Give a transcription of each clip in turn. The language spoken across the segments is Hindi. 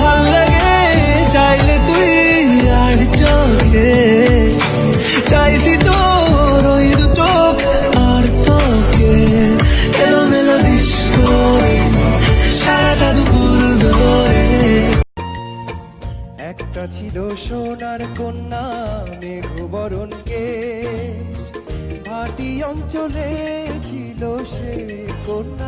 ভাল লাগে চাইলে তুই আর চোখে চাইছি তোর ওই চোখ আর তোকে এলো মেলো দিস্ক সারাটা দুপুর ধরে একটা ছিল সোনার কন্যা মেঘ বরণকে ভাটি অঞ্চলে ছিল সে কন্যা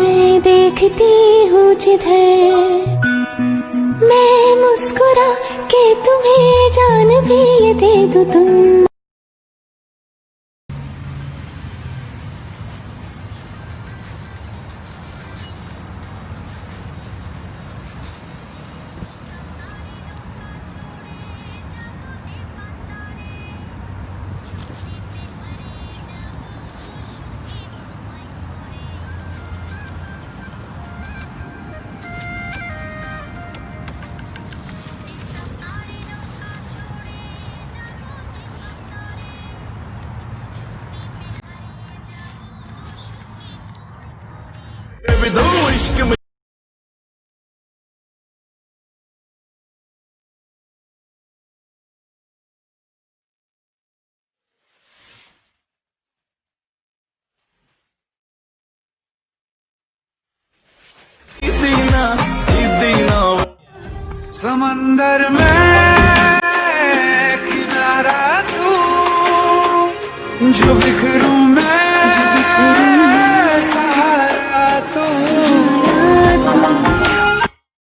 देखती हूँ जिधर मैं मुस्कुरा के तुम्हें जान भी दे दो तुम समंदर में किनारा तू जो